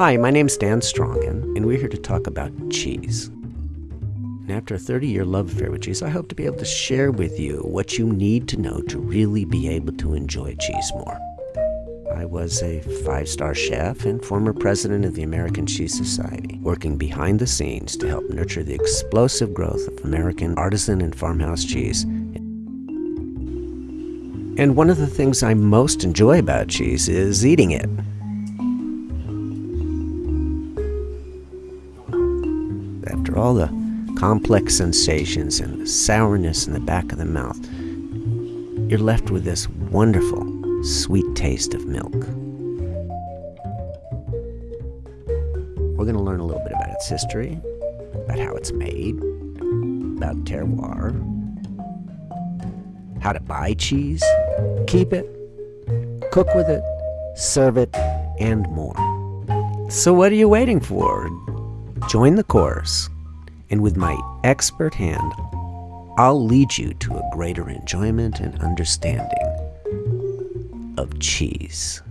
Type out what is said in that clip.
Hi, my name's Dan Strongin, and we're here to talk about cheese. And after a 30 year love affair with cheese, I hope to be able to share with you what you need to know to really be able to enjoy cheese more. I was a five star chef and former president of the American Cheese Society, working behind the scenes to help nurture the explosive growth of American artisan and farmhouse cheese. And one of the things I most enjoy about cheese is eating it. After all the complex sensations and the sourness in the back of the mouth, you're left with this wonderful, sweet taste of milk. We're going to learn a little bit about its history, about how it's made, about terroir, how to buy cheese, keep it, cook with it, serve it, and more. So, what are you waiting for? Join the course, and with my expert hand, I'll lead you to a greater enjoyment and understanding of cheese.